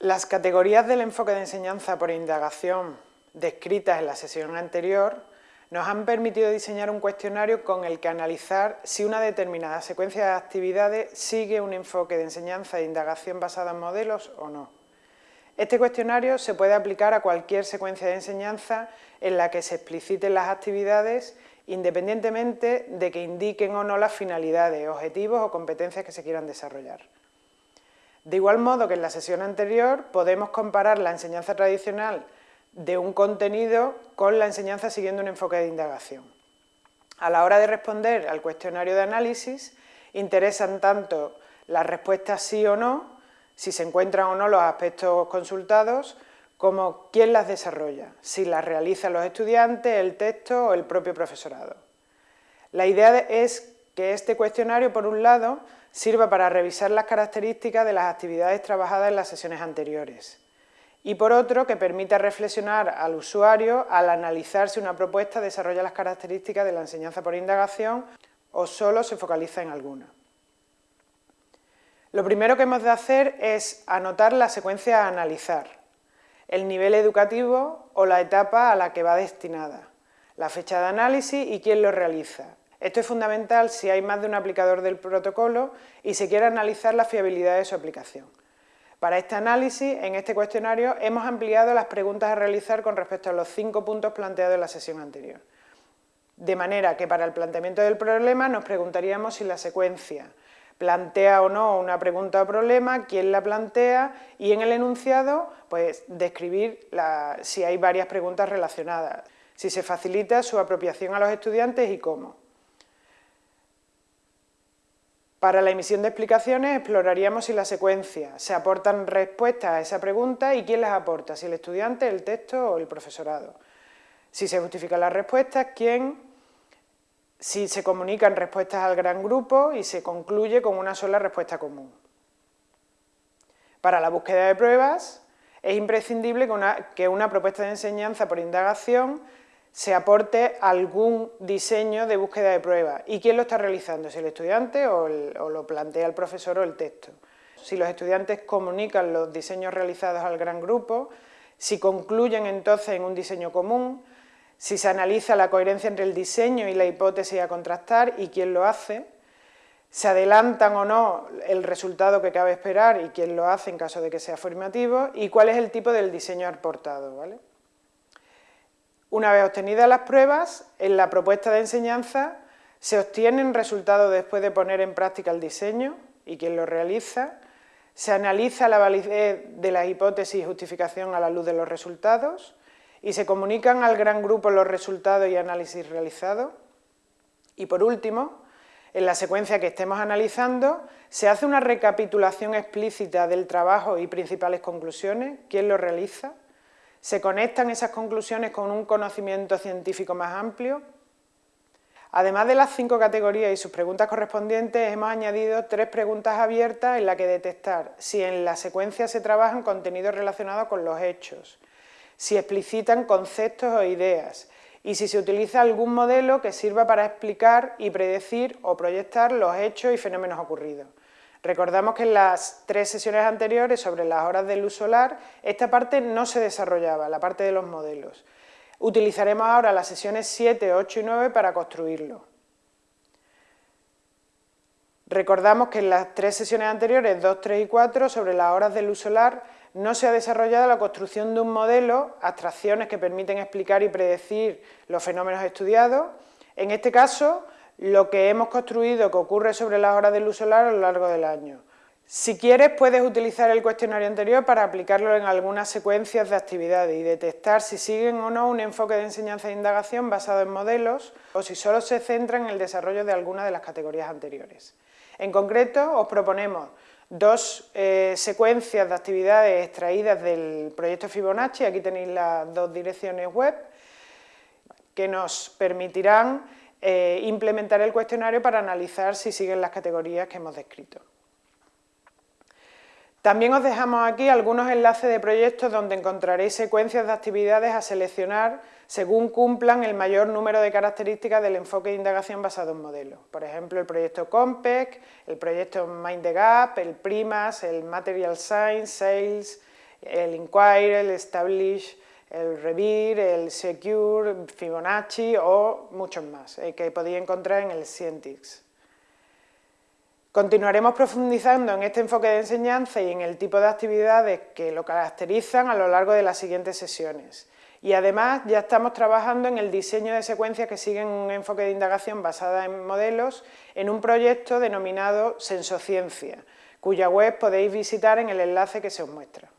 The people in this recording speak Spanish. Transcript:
Las categorías del enfoque de enseñanza por indagación descritas en la sesión anterior nos han permitido diseñar un cuestionario con el que analizar si una determinada secuencia de actividades sigue un enfoque de enseñanza e indagación basada en modelos o no. Este cuestionario se puede aplicar a cualquier secuencia de enseñanza en la que se expliciten las actividades independientemente de que indiquen o no las finalidades, objetivos o competencias que se quieran desarrollar. De igual modo que en la sesión anterior podemos comparar la enseñanza tradicional de un contenido con la enseñanza siguiendo un enfoque de indagación. A la hora de responder al cuestionario de análisis, interesan tanto las respuestas sí o no, si se encuentran o no los aspectos consultados, como quién las desarrolla, si las realizan los estudiantes, el texto o el propio profesorado. La idea es que este cuestionario, por un lado, sirva para revisar las características de las actividades trabajadas en las sesiones anteriores y por otro, que permita reflexionar al usuario al analizar si una propuesta desarrolla las características de la enseñanza por indagación o solo se focaliza en alguna. Lo primero que hemos de hacer es anotar la secuencia a analizar el nivel educativo o la etapa a la que va destinada, la fecha de análisis y quién lo realiza. Esto es fundamental si hay más de un aplicador del protocolo y se quiere analizar la fiabilidad de su aplicación. Para este análisis, en este cuestionario, hemos ampliado las preguntas a realizar con respecto a los cinco puntos planteados en la sesión anterior. De manera que para el planteamiento del problema nos preguntaríamos si la secuencia plantea o no una pregunta o problema, quién la plantea y en el enunciado pues describir si hay varias preguntas relacionadas, si se facilita su apropiación a los estudiantes y cómo. Para la emisión de explicaciones exploraríamos si la secuencia se aportan respuestas a esa pregunta y quién las aporta, si el estudiante, el texto o el profesorado. Si se justifican las respuestas, quién, si se comunican respuestas al gran grupo y se concluye con una sola respuesta común. Para la búsqueda de pruebas es imprescindible que una, que una propuesta de enseñanza por indagación se aporte algún diseño de búsqueda de pruebas. ¿Y quién lo está realizando? ¿Si el estudiante o, o, lo plantea el profesor o el texto? Si los estudiantes comunican los diseños realizados al gran grupo, si concluyen entonces en un diseño común, si se analiza la coherencia entre el diseño y la hipótesis a contrastar y quién lo hace, se adelantan o no el resultado que cabe esperar y quién lo hace en caso de que sea afirmativo y cuál es el tipo del diseño aportado. ¿vale? Una vez obtenidas las pruebas, en la propuesta de enseñanza se obtienen resultados después de poner en práctica el diseño y quién lo realiza, se analiza la validez de la hipótesis y justificación a la luz de los resultados, y se comunican al gran grupo los resultados y análisis realizados. Y por último, en la secuencia que estemos analizando, se hace una recapitulación explícita del trabajo y principales conclusiones, quién lo realiza, se conectan esas conclusiones con un conocimiento científico más amplio. Además de las cinco categorías y sus preguntas correspondientes, hemos añadido tres preguntas abiertas en las que detectar si en la secuencia se trabajan contenidos relacionados con los hechos, si explicitan conceptos o ideas y si se utiliza algún modelo que sirva para explicar y predecir o proyectar los hechos y fenómenos ocurridos. Recordamos que en las tres sesiones anteriores sobre las horas de luz solar, esta parte no se desarrollaba, la parte de los modelos. Utilizaremos ahora las sesiones 7, 8 y 9 para construirlo. Recordamos que en las tres sesiones anteriores, 2, 3 y 4, sobre las horas de luz solar, no se ha desarrollado la construcción de un modelo, abstracciones que permiten explicar y predecir los fenómenos estudiados. En este caso, lo que hemos construido que ocurre sobre las horas de luz solar a lo largo del año. Si quieres, puedes utilizar el cuestionario anterior para aplicarlo en algunas secuencias de actividades y detectar si siguen o no un enfoque de enseñanza e indagación basado en modelos o si solo se centran en el desarrollo de alguna de las categorías anteriores. En concreto, os proponemos dos eh, secuencias de actividades extraídas del proyecto Fibonacci, aquí tenéis las dos direcciones web, que nos permitirán eh, implementar el cuestionario para analizar si siguen las categorías que hemos descrito. También os dejamos aquí algunos enlaces de proyectos donde encontraréis secuencias de actividades a seleccionar según cumplan el mayor número de características del enfoque de indagación basado en modelos. Por ejemplo, el proyecto COMPEC, el proyecto Mind the Gap, el PRIMAS, el Material Science, Sales el inquire, el establish, el revir, el secure, Fibonacci o muchos más eh, que podéis encontrar en el Scientix. Continuaremos profundizando en este enfoque de enseñanza y en el tipo de actividades que lo caracterizan a lo largo de las siguientes sesiones. Y además ya estamos trabajando en el diseño de secuencias que siguen un enfoque de indagación basada en modelos en un proyecto denominado Sensociencia, cuya web podéis visitar en el enlace que se os muestra.